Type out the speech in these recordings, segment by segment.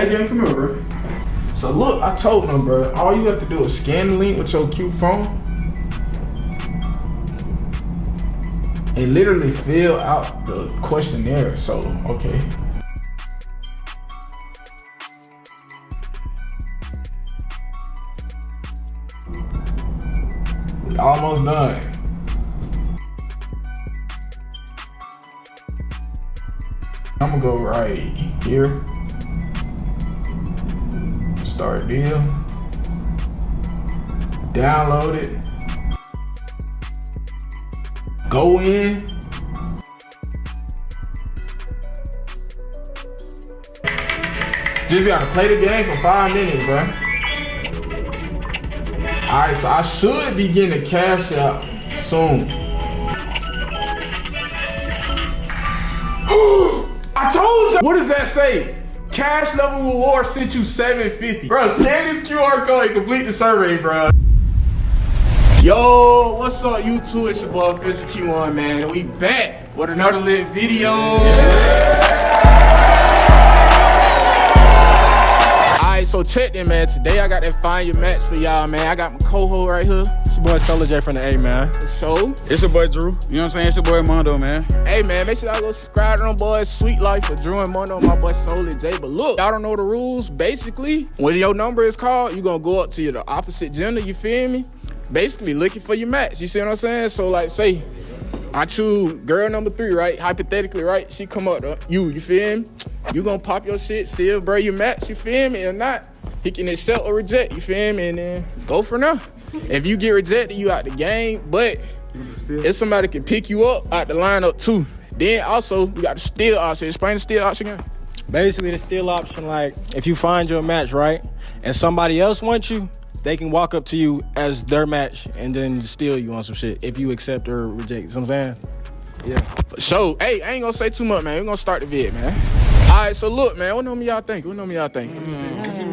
Come here, bro. So look, I told them, bro. All you have to do is scan the link with your cute phone. And literally fill out the questionnaire. So, okay. Almost done. I'm gonna go right here. Start deal. Download it. Go in. Just gotta play the game for five minutes, bro. Alright, so I should be getting a cash out soon. I told you! What does that say? Cash level reward sent you 750. Bro, scan this QR code and complete the survey, bro. Yo, what's up, YouTube? It's your boy, Official Q1, man. We back with another lit video. Alright, so check in, man. Today I got that Find Your Match for y'all, man. I got my co-host right here. It's your boy Solar J from the A, man. Show. It's your boy Drew. You know what I'm saying? It's your boy Mondo, man. Hey man, make sure y'all go subscribe to them boys. Sweet Life for Drew and Mono, my boy Soul J. But look, y'all don't know the rules. Basically, when your number is called, you gonna go up to the opposite gender, you feel me? Basically looking for your match. You see what I'm saying? So like say, I choose girl number three, right? Hypothetically, right? She come up to you, you feel me? You gonna pop your shit, see if bro you match, you feel me? Or not, he can accept or reject, you feel me? And then go for now. If you get rejected, you out the game. But if somebody can pick you up out the lineup too. Then also we got the steal option. Explain the steal option again. Basically, the steal option, like, if you find your match, right, and somebody else wants you, they can walk up to you as their match and then steal you on some shit if you accept or reject. You know what I'm saying? Yeah. So, hey, I ain't gonna say too much, man. we gonna start the vid, man. Alright, so look, man, what number y'all think? What number y'all think?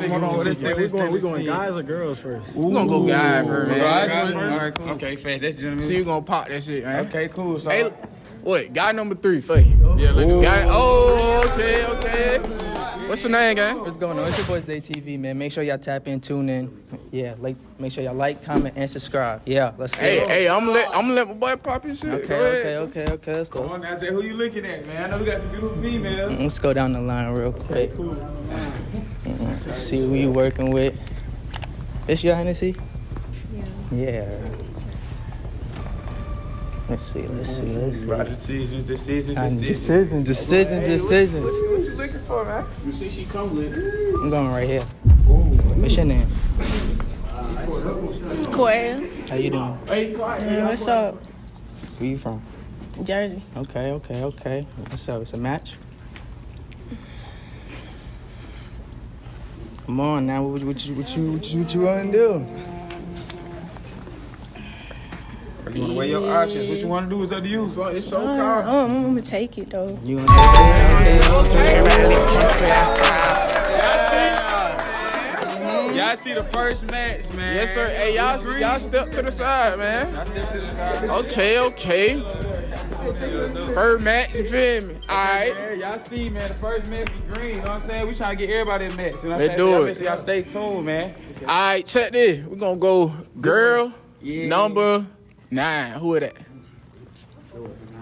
Hold on, we going, we going guys or girls first? We're gonna go guy first, man. Guys, all right, cool. Okay, fast. That's gentlemen. So you gonna pop that shit, man. Okay, cool. So, Hey, what? Guy number three, for you. yeah, let me Guy, oh, okay, okay. What's your name, gang? What's going on? It's your boy ZTV, man. Make sure y'all tap in, tune in. Yeah, like make sure y'all like, comment, and subscribe. Yeah, let's go. Hey, hey, I'm gonna let I'm gonna let my boy pop his shit. Okay, Go okay, ahead. okay, okay. Let's go. Come on out there. Who you looking at, man? I know we got some beautiful females. Mm, let's go down the line real quick. Mm-mm. See who you working with. It's your Hennessy? Yeah. Yeah. Let's see, let's see, let's see. Right, decisions, decisions, And decisions. decisions, decisions, decisions. What you looking for, man? You see she come with. I'm going right here. What's your name? Quail. How you doing? Hey, quiet. Hey, what's up? Where you from? Jersey. Okay, okay, okay. What's up? It's a match? Come on now, what, what, you, what, you, what, you, what you want to do? You want to weigh your options. What you want to do is up to you. So it's so Uh, calm. oh, I'm gonna take it though. You want to take it? Okay, okay. Y'all see the first match, man. Yes, sir. Hey, y'all, y'all step to the side, man. Step to the side. Okay, okay. Third match, you feel me? Alright. Y'all see, man, the first match be green. You know what I'm saying? We trying to get everybody a match. You know what I'm Let's saying? do it. Make y'all stay tuned, man. Alright, check this. We're gonna go girl Yeah. number nine. Who is that?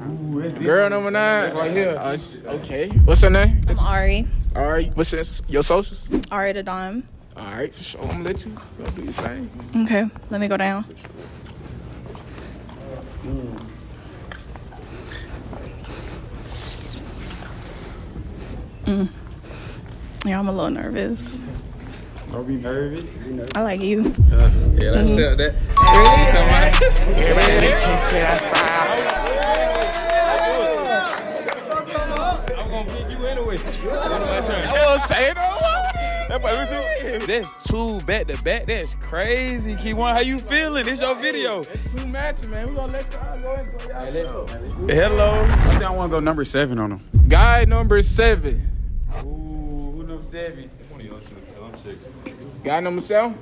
Ooh, Girl number nine? Right here. Uh, okay. What's her name? I'm Ari. Alright. What's your, your socials? Ari the Dime. Alright, for sure. I'm gonna let you go do your thing. Okay, let me go down. Mm. Yeah, I'm a little nervous. Don't be nervous. I like you. Uh, yeah, let's sell that. I'm gonna pick you anyway. Say it on That's two back to back. That's crazy, Key One. How you feeling? It's your video. Two matches, man. We're gonna let y'all go enjoy y'all. Hello. I think I want to go number seven on him. Guy number seven. Ooh, who number seven. Guy number seven?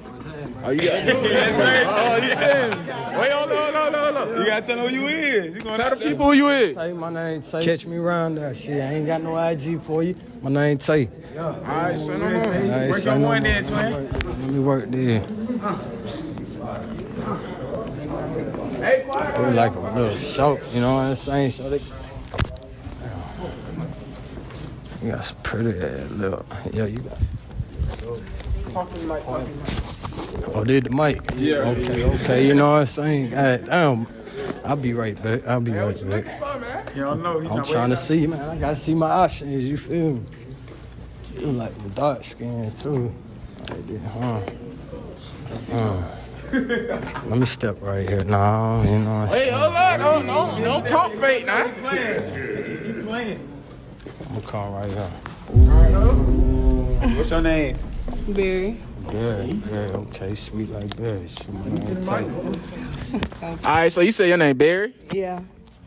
Oh, you got oh, oh, you finish. Wait, hold on, hold on, hold on. You gotta tell them who you is. You gonna Tell the people who you is. Tay, my name Tay. Catch me around there. Shit, I ain't got no IG for you. My name Tay. Yeah. All right, send them on. Hey, Work your one then, twin. Let me work there. Hey, quiet. Like a little show, you know what I'm saying? So they. You got some pretty ass little. Yeah, you got. Oh, did the mic? Yeah. Okay, okay. You know what I'm saying? God damn. I'll be right back. I'll be right back. Fuck, man. You don't know. He's I'm trying to see, man. I gotta see my options. You feel me? You like them dark skin too. Like that, huh? Huh. Let me step right here. No, you know what I'm Hey, saying? hold on. Don't, don't, don't pump fake now. I'm gonna come right here. What's your name? Berry. Yeah, yeah, okay, sweet like berries. My. All right, so you say your name Barry? Yeah.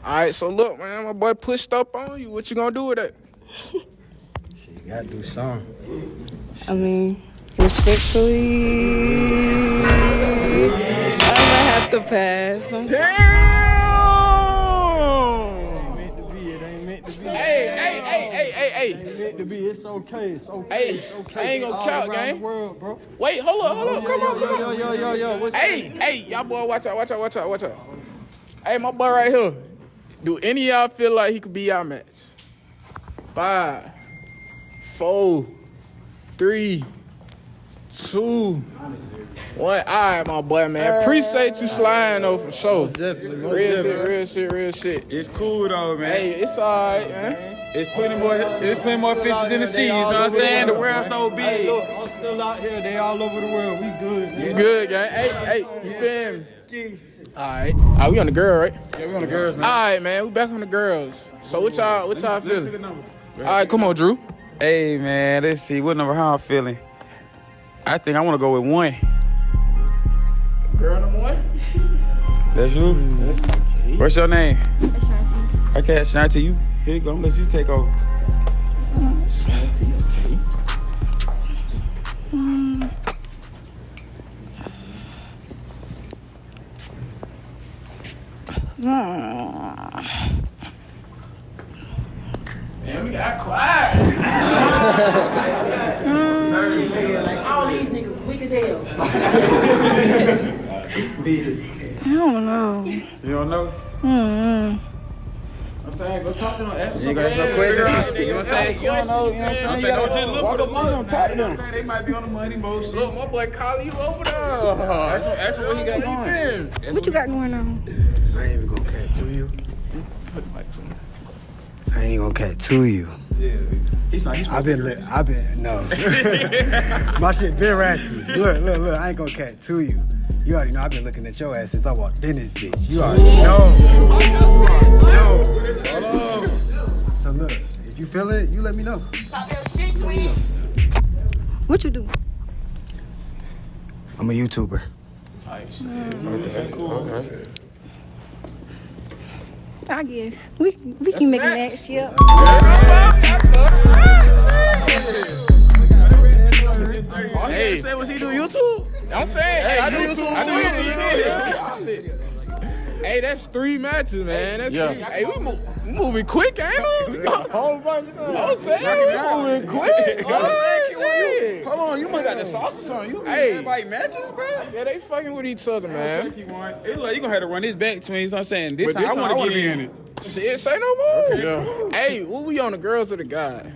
All right, so look, man, my boy pushed up on you. What you gonna do with that? Shit, you gotta do something. I mean, respectfully, I might have to pass. I'm Damn! Meant to be, it ain't meant to be. Hey, hey, hey, to be. It's okay. It's okay. Hey, it's okay. I ain't gonna count, gang. World, bro. Wait, hold up, hold up. Come on, come yo, on. yo, yo, yo, yo. What's Hey, hey, y'all boy, watch out, watch out, watch out, watch out. Hey, my boy right here. Do any of y'all feel like he could be our match? Five, four, three, two, one. All right, my boy, man. Appreciate you sliding though for sure. definitely, most Real definitely. shit, real shit, real shit. It's cool though, man. Hey, it's alright, man. It's plenty more. It's plenty more fishes in the sea. You know what I'm saying? The world's so Hey, big. look, I'm still out here. They all over the world. We good. You good, gang? Hey, hey, you feel me? Alright. Alright, we on the girl, right? Yeah, we on the girls, man. Alright, man, we back on the girls. So what y'all what y'all feeling? Alright, come on, Drew. Hey, man. Let's see. What number? How I'm feeling? I think I want to go with one. Girl number one? That's you. What's your name? Okay, Shanti. You here you go. I'm gonna let you take over. My boy calling you over there. That's what he got going. What you got going on? I ain't even gonna cat to you. Put the mic to me. I ain't even gonna cat to you. Yeah, He's not. He's I've been, li- I've been, no. My shit been raspy. Look, look, look, I ain't gonna cat to you. You already know I've been looking at your ass since I walked in this bitch. You already know. You already know. So look, if you feel it, you let me know. What you do? I'm a YouTuber. Nice. Cool. Okay. I guess we we can make a match. Yep. Hey, say what he do YouTube? I'm saying, hey, I do YouTube too. Hey, that's three matches, man. That's three. Hey, we, move, we moving quick, ain't we? Whole bunch of I'm saying we moving quick. Oh. Hold on, you might got the sauce or something. You Hey. everybody matches, bro. Yeah, they fucking with each other, man. He won. It like you gonna have to run this back to me. You know what I'm saying? This But time this I time I want wanna be get in in it. Shit, say no more. Hey, what we on the girls or the guys?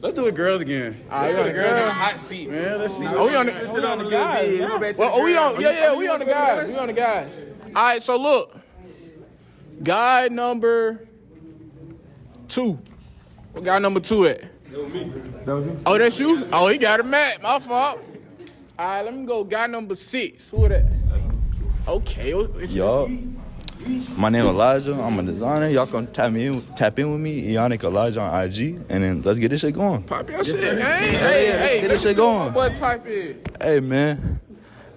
Let's do the girls again. All right, we on the girls. Hot seat, man. Let's see. Oh, we on the- Let's on the guys. We'll go back to Well, oh, we on, yeah, yeah, we on the guys. We on the guys. All right, so look, guy number two. What guy number two at? Oh, that's you? Oh, he got a mat. My fault. All right, let me go. Guy number six. Who that? Okay. it's- Yup. My name Elijah. I'm a designer. Y'all can tap me in, tap in with me, Ionic Elijah on IG, and then let's get this shit going. Pop your shit. Hey, hey, hey. get this shit see what going. my boy type in. Hey man,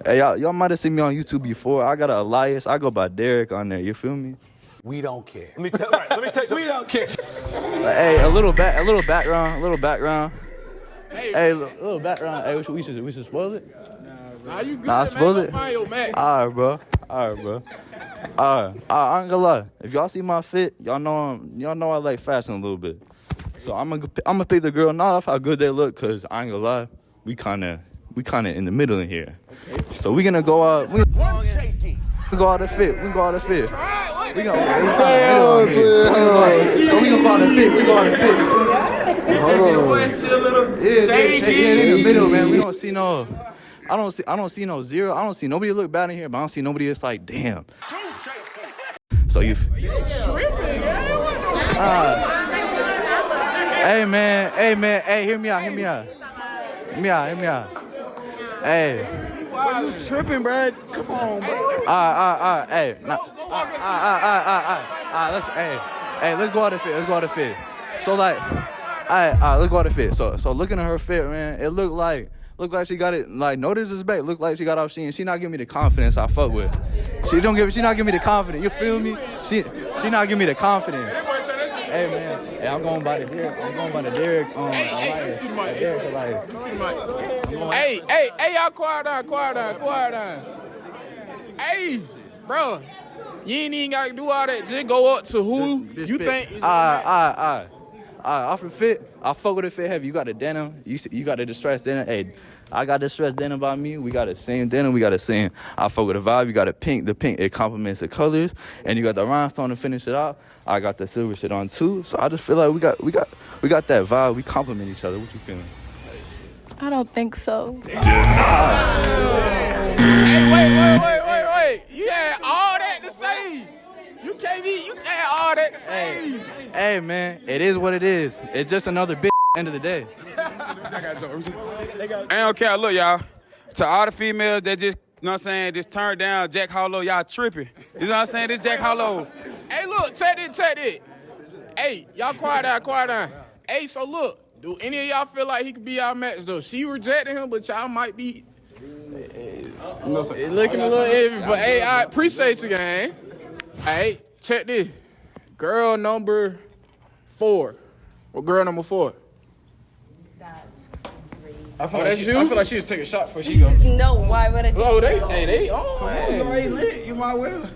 hey y'all, y'all might have seen me on YouTube before. I got a Elias. I go by Derek on there. You feel me? We don't care. Let me tell. Right, let me tell you. we don't care. But, hey, a little back, a little background, a little background. Hey, little, little background. Hey, we should, we should we should spoil it. Nah, you good, Nah, I man. suppose Go it. Find your match. All right, bro. All right, bro. All right. I ain't gonna lie. If y'all see my fit, y'all know I'm, y'all know I like fashion a little bit. So I'm gonna I'm gonna pick the girl not off how good they look, cause I ain't gonna lie, we kind of we kind of in the middle in here. So we gonna go out. We we go out the fit. We go out the fit. We gonna. we gonna- So we gonna go out the fit. We go out the fit. Yeah, yeah, yeah, in the middle, man. We don't see no. I don't see. I don't see no zero. I don't see nobody look bad in here, but I don't see nobody that's like, damn. So you. Ah. hey man, hey man, hey, hear me out, hear me out, hear me out, hear me out. Hey. You tripping, bro. Come on, bro. Alright, alright, alright, hey. Nah, alright, alright, alright, alright, alright, alright, ah, let's, hey, hey, let's go out the fit, let's go out the fit. So like, alright, alright, let's go out the fit. So, so looking at her fit, man, it looked like, looked like she got it, like, no disrespect, looked like she got off she, she not giving me the confidence I fuck with. She don't give, she not giving me the confidence, you feel me? She, she not giving me the confidence. Hey man, hey, I'm going by the Derek, I'm going by the Derek, um, Hey, hey, see the mic. Derek Elias. Let me see the mic. Hey, hey, hey, y'all quiet down, quiet down, quiet down. Hey, bro, you ain't even gotta do all that. Just go up to who Bitch, you bitch. think is Alright, alright, alright. Alright, ah, off the fit, I fuck with the fit heavy. You got the denim, you you got the distressed denim. Hey, I got distressed denim by me. We got the same denim. We got the same. I fuck with the vibe. You got the pink. The pink it complements the colors, and you got the rhinestone to finish it off. I got the silver shit on too. So I just feel like we got we got we got that vibe. We complement each other. What you feeling? I don't think so. Hey, wait, wait, wait, wait, wait. You had all that to say. You can't be, you had all that to say. Hey man, it is what it is. It's just another bitch. End of the day. I ain't don't care. Look, y'all. To all the females that just, you know what I'm saying, just turn down Jack Hollow, y'all tripping. You know what I'm saying? This Jack Hollow. Hey, look, check it, check it. Hey, y'all quiet down, quiet down. Hey, so look, do any of y'all feel like he could be our match though? She rejected him, but y'all might be uh, looking a little iffy. But hey, I appreciate you, gang. Hey, check this. Girl number four. What girl number four? I feel, Oh, like she, you? I feel like she just take a shot before she go. No, why would I do Oh, they, hey, they oh, on. man. already lit. You might well.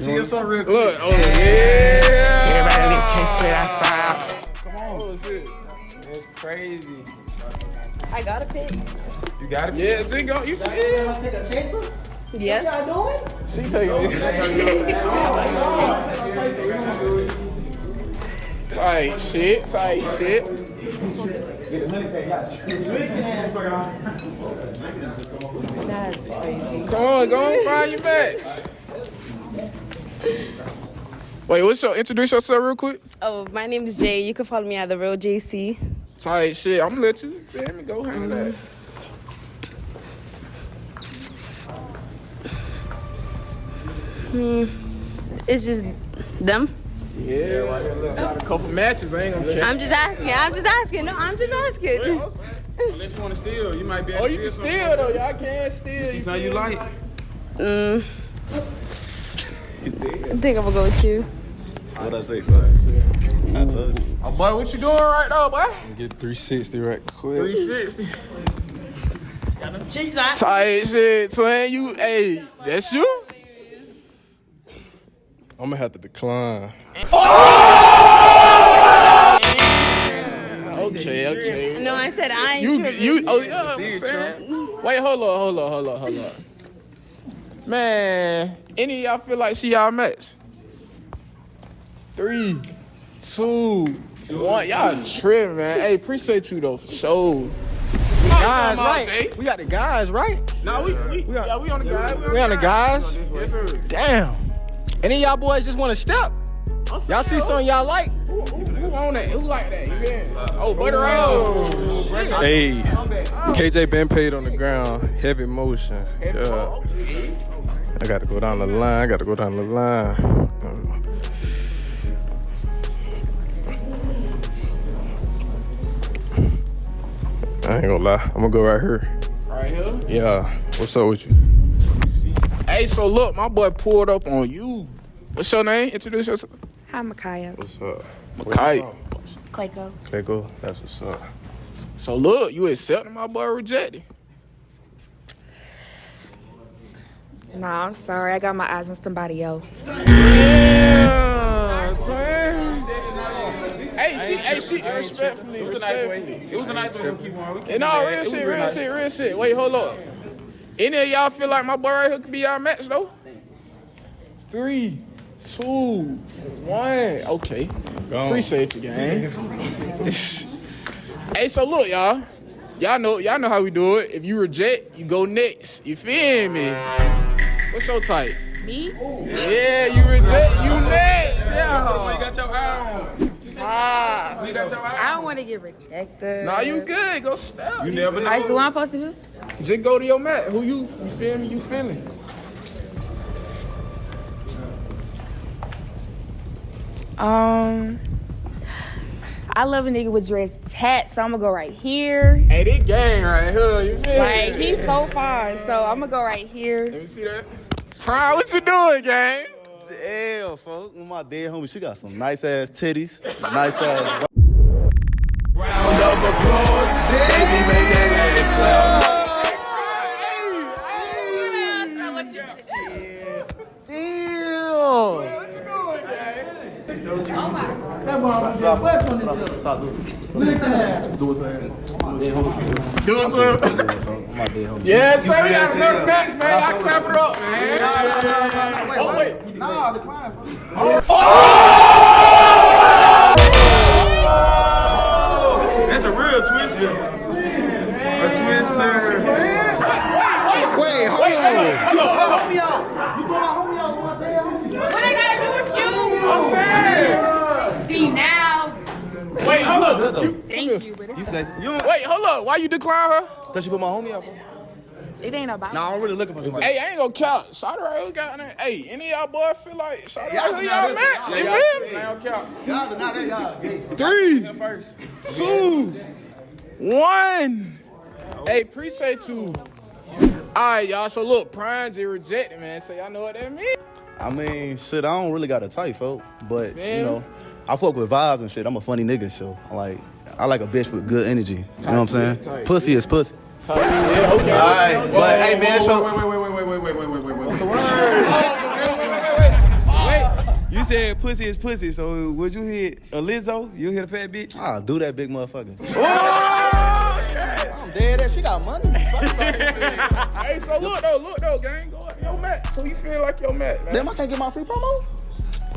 See us on real quick. Look, oh yeah. Come on. Oh shit. It's crazy. I got a pick. You got it? Yeah, G go. You feel? Take a chaser? Yes. What Y'all doing? She taking it. Oh, tight shit, tight shit. That's crazy. Come on, go and find your match. Wait, what's your introduce yourself real quick? Oh, my name is Jay. You can follow me at the real JC. Tight shit. I'm gonna let you feel me go handle that. Hmm. It's just them. Yeah, got a couple matches. I ain't gonna check. I'm just asking. I'm just asking. No, I'm just asking. Unless you want to steal, you might be able Oh, you can something. steal though. Y'all can steal. See something you like? Mm. I think I'm gonna go with you. What I say, fuck? I told you. Oh, boy, what you doing right now, boy? Get 360 right quick. 360. Got them Cheeks out. Tight shit, twin. You, hey, that's you? I'm gonna have to decline. Oh, okay, okay. No, I said I ain't You, tripping. you, oh yeah, I'm saying. Wait, hold on, hold on, hold on, hold on. Man, any of y'all feel like she y'all match? Three, two, one. Y'all tripping, man. Hey, appreciate you though for sure. Guys, uh, right? We got the guys, right? No, we, we, yeah, we on the guys. We on the guys. Yes, sir. Damn. Any of y'all boys just want to step? Y'all see oh. something y'all like? Who, who, who on that? Who like that? You feel me? Oh, Butter Rose. Oh, hey, KJ been paid on the ground, heavy motion. Yeah. I gotta go down the line. I gotta go down the line. I ain't gonna lie. I'm gonna go right here. Right here. Yeah. What's up with you? Hey, so look, my boy pulled up on you. What's your name? Introduce yourself. Hi, Micaiah. What's up? Makai. Clayco. Okay, go. That's what's up. So look, you accepting my boy rejected. Nah, I'm sorry. I got my eyes on somebody else. Yeah. Hey, she, hey, she, respectfully, It was a nice respectfully. way. It was a nice way to keep on. And no, real bad. It was shit, real real nice. shit, real shit. Wait, hold up. Any of y'all feel like my boy right here could be our match though? Three, two, one. Okay. Appreciate you, gang. hey, so look, y'all. Y'all know, y'all know how we do it. If you reject, you go next. You feel me? What's your type? Me? Yeah, you reject, you next. You Yeah. got your eye on. Ah, You got your eye I don't want to get rejected. Nah, you good. Go step. You never know. All right, so what I'm supposed to do? Just go to your mat. Who you, you feel me? You feeling? Um, I love a nigga with dreads tat, so I'm gonna go right here. Hey, this gang right here. You feel Like me? he's so far, so I'm gonna go right here. Let me see that. Prime, what you doing, gang? Damn, folks. My dead homie, she got some nice ass titties, nice ass. Do it to him. My dead homie. Yeah, sir. We got another match, man. I clap it up, man. Oh, wait. Nah, the client. Oh! That's a real twister. A twister. Wait, hold on. Hold on, hold on. Hold up. You- Thank you, but it's, You say you don't? Wait, hold up. Why you decline her? Cause she put my homie out. For? it ain't about. Nah, I'm really looking for somebody. Hey, I ain't gonna count. Shout right here got in Hey, any of y'all boys feel like shout Y'all right here y'all in- match? y'all- You Y'all- feel me? y'all count. Y'all, nah, they y'all gay. Three, First. two, one. Hey, appreciate you. All right, y'all. So look, Prime just rejected, man. So y'all know what that means. I mean, shit, I don't really got a type, folk. But Man. you know, I fuck with vibes and shit. I'm a funny nigga, so I like I like a bitch with good energy. You know what I'm saying? tight. Pussy is pussy. Yeah, okay. All right, but hey man, Wait, so wait, wait, wait, wait, wait, wait, wait, wait, wait, wait. What's the word? Wait, You said pussy is pussy, so would you hit a Lizzo? You hit a fat bitch? I'll do that big motherfucker. Oh, I'm dead ass. She got money. hey, so look though, look though, gang. Go up your mat. Who you feel like your mat, man? Damn, I can't get my free promo.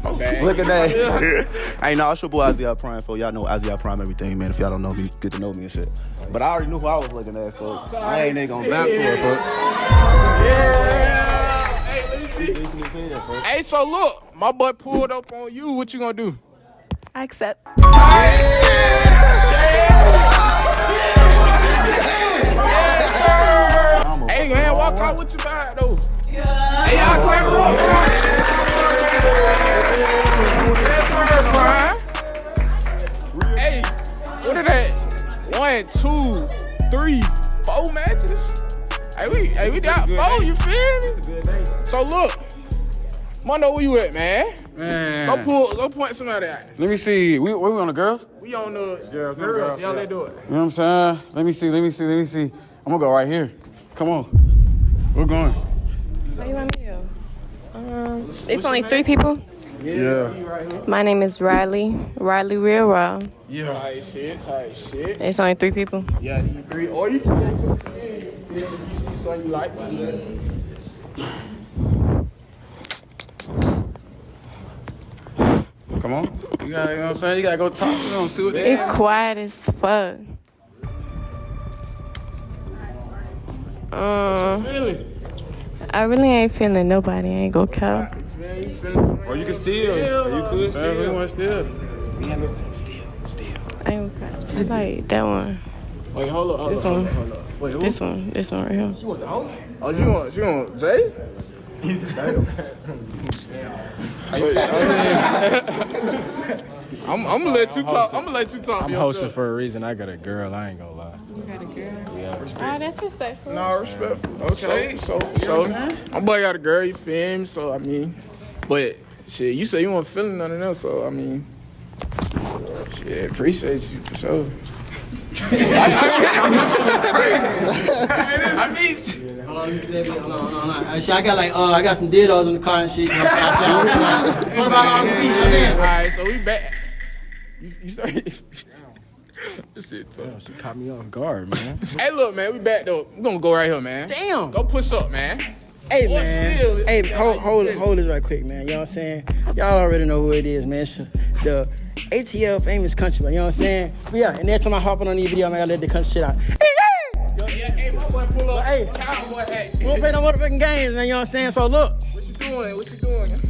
Okay. Look at that. hey, nah, it's your boy Isaiah Prime, for y'all know Isaiah Prime everything, man. If y'all don't know me, get to know me and shit. But I already knew who I was looking at, folks. I ain't nigga gonna back for it, folks. Yeah. Hey, let me see. Hey, so look, my boy pulled up on you. What you gonna do? I accept. Hey, man, walk out with your bag though. Hey, y'all clap it Hey, what are that? One, two, three, four matches. Hey, we, hey, we got four. You feel me? So look, Mondo, where you at, man? Man. Go pull, go point somebody out. Let me see. We, we on the girls? We on the Girls, girls. girls, Y'all yeah. let do it. You know what I'm saying? Let me see, let me see, let me see. I'm gonna go right here. Come on. We're going. What you want me to do? Um, it's only three people. Yeah. My name is Riley. Riley Real Raw. Yeah. Tight shit, tight shit. It's only three people. Yeah, you agree. Or you can get to the. If you see something you like, you let. Come on. You gotta, you know what I'm saying? You gotta go talk to them, see what they It's quiet as fuck. Um, Feeling. I really ain't feeling nobody. I ain't gonna count. Man, you feeling something? Or you can steal. Or you could steal. You want to steal? I ain't gonna count. I like that one. Wait, hold up, hold This up, hold one. up, hold up. Wait, who? This one. This one right here. You want the house? Oh, you want, you want Jay? I'm, I'm gonna let you talk. I'm gonna let you talk. I'm to hosting for a reason. I got a girl. I ain't gonna lie. You got a girl. Yeah, respect. Oh, that's respectful. No, respectful. Okay. So, so, so my boy got a girl, you feel me? So, I mean, but shit, you say you want feeling none of them, so, I mean, shit, appreciate you for sure. I mean, Hold on, let me. Hold on, hold on, hold. Shit, I got like, uh, I got some dildos in the car and shit. You know what I'm saying? I said, I was- So about all the beat? You know what I'm saying? all right, so we back. You, you started. This shit tough. She caught me off guard, man. Hey, look, man, we back though. We gonna go right here, man. Damn. Go push up, man. Hey man, hey, hold, hold, hold this right quick, man. You know what I'm saying? Y'all already know who it is, man. It's the ATL famous country, man. You know what I'm saying? But yeah, and every time I hop on these video, man, I let the country shit out. Yeah, hey, my boy, pull up. Hey. cowboy hat. We don't play no motherfucking games, man. You know what I'm saying? So look, What you doing? What you doing?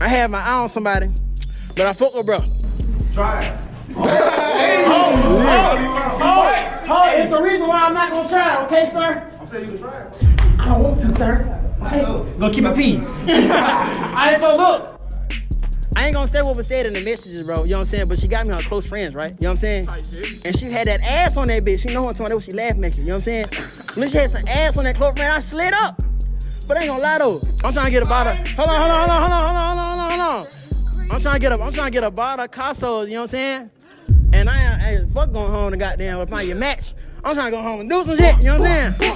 I had my eye on somebody, but I fuck with bro. Try it. Oh, it's the reason why I'm not gonna try, it, okay, sir? I'm saying you can try. I don't want to, sir. Okay, gonna keep my pee. Alright, so look. I ain't gonna say what was said in the messages, bro. You know what I'm saying? But she got me her close friends, right? You know what I'm saying? And she had that ass on that bitch. She know what I'm talking about. She laughing at you. You know what I'm saying? When she had some ass on that close friend, I slid up. But I ain't gonna lie though. I'm trying to get a bottle. Hold on, hold on, hold on, hold on, hold on, hold on, hold on. I'm trying to get a, I'm trying to get a bottle of Casos. You know what I'm saying? And I ain't, I fuck going home and goddamn find your match. I'm trying to go home and do some shit. You know what I'm saying?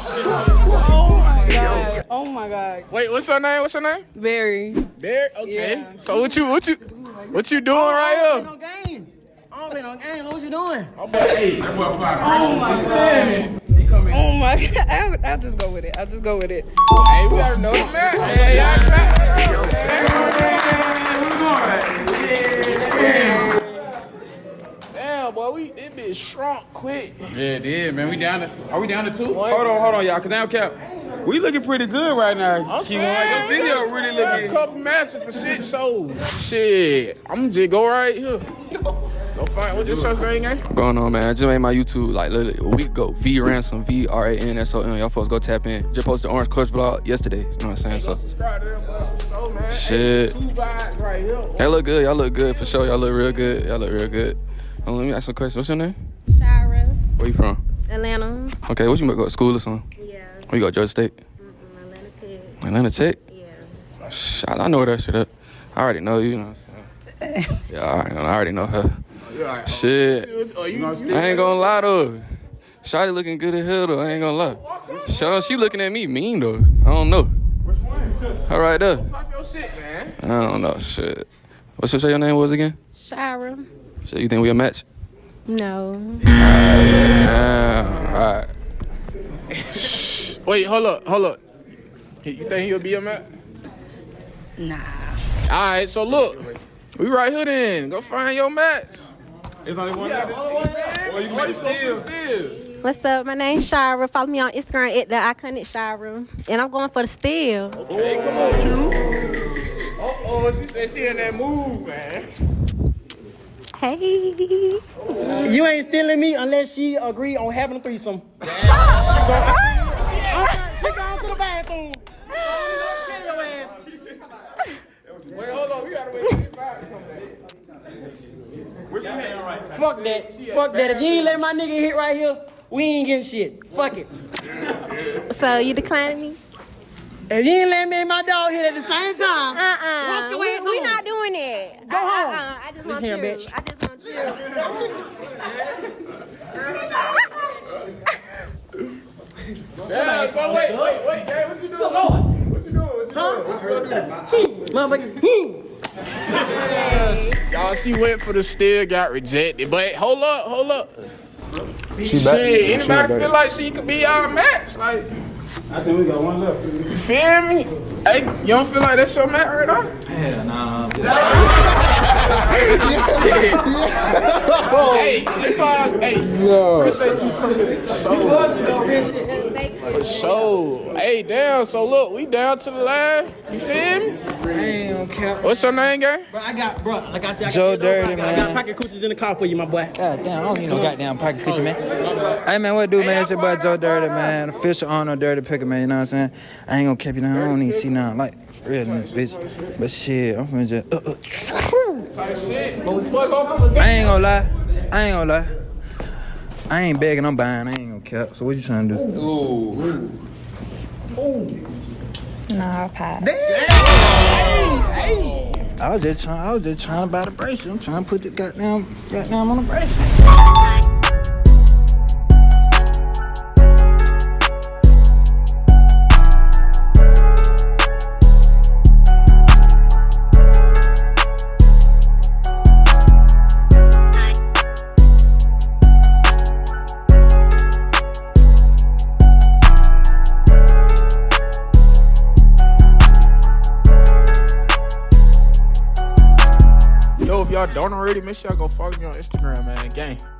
Oh my god. Oh my god. Wait, what's your name? What's your name? Barry. Barry. Okay. Yeah. So what you what you what you doing I right don't play no games. I don't play no games. What you doing? here? Oh hey, Oh my god. Oh my god. I'll, I'll just go with it. I'll just go with it. hey, we gotta know the man. Hey, y'all clap Damn, boy, we this bitch shrunk quick. Yeah, it is, man. We down to, are we down to two? Hold on, hold on, y'all, cause now cap. We looking pretty good right now. I'm Keep on, your video really we got looking. a couple matches for shit shows. Shit, I'm just go right here. Go find what this show's name, gang? going on, man? I just made my YouTube like literally a week ago. V Ransom, V R A N S O N. Y'all folks go tap in. Just posted the Orange Clutch vlog yesterday. You know what I'm saying? So Subscribe to them, boy, for sure, man. Shit. Hey, right here. y'all look good. Y'all look good for sure. Y'all look real good. Y'all look real good. Hold on, let me ask some questions. What's your name? Shira, Where you from? Atlanta. Okay, what you go to school or something? Yeah. Where you go? Georgia State? Atlanta Tech. Atlanta Tech? Yeah. Shit, I know that shit up. I already know you. You know what I'm saying? yeah, I already know, I already know her. Oh, shit. Oh, you, oh, you, I ain't gonna lie though. Shotty looking good as hell though. I ain't gonna lie. Sean, she looking at me mean though. I don't know. All right though. pop your shit, man. I don't know. Shit. What's your say your name was again? Shira. Shit, you think we a match? No. Yeah. All right. Wait, hold up, hold up. You think he'll be a match? Nah. All right, so look, we right here then. Go find your match. It's only one. Or you can still. still. What's up? My name's Shira. Follow me on Instagram at the iconic Shira. And I'm going for the steal. Hey, come on, Q. Oh, oh, she said she in that move, man. Hey. You ain't stealing me unless she agree on having a threesome. so, she gone to the bathroom. Tell your ass. Wait, hold on, we gotta wait till the vibe to come back. Fuck that. Fuck that. If you ain't let my nigga hit right here, we ain't getting shit. Fuck it. So you declining me? If you ain't let me and my dog hit at the same time, Uh-uh. Walk the we, way we not doing it. Go I, home. Uh-uh. I just want Listen you. here, bitch. I just want you. Yeah, so wait, wait, wait, gang, what you doing? What you doing? What you doing? What you gonna do? motherfucker, hmm. Y'all, she went for the steal, got rejected. But hold up, hold up. She Shit, back. She anybody back. feel like she could be our match? Like, I think we got one left. you feel me? Hey, you don't feel like that's your match right now? Hell nah. hey, it's all, hey, appreciate you coming. So, for sure. Hey, damn, so look, we down to the line. You feel me? I cap. What's your name, gang? Bro, I got, bro, like I said, I got Joe this Dirty, over. I got pocket coochies in the car for you, my boy. God damn, I don't need no goddamn pocket coochie, man. Hey, man, what do, man? It's your boy Joe Dirty, man. Official owner of Dirty Picker, man. You know what I'm saying? I ain't gonna keep you down. I don't even see nothing like for real in this bitch. But shit, I'm finna just. Uh, uh. I ain't gonna lie. I ain't gonna lie. I ain't begging, I'm buying. I ain't gonna cap. So what you trying to do? Ooh. Nah, I'll pass. I was just trying. I was just trying to buy the bracelet. I'm trying to put the goddamn, goddamn on the bracelet. Already, make sure y'all go follow me on Instagram, man. Gang.